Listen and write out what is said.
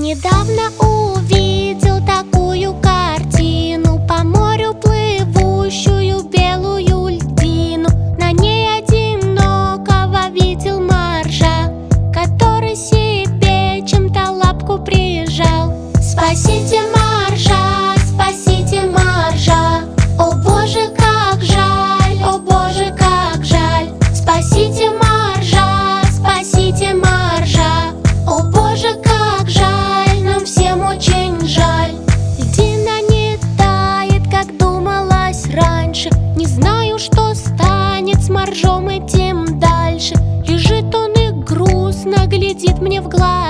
Недавно увидел ржем и тем дальше. Лежит он и грустно глядит мне в глаз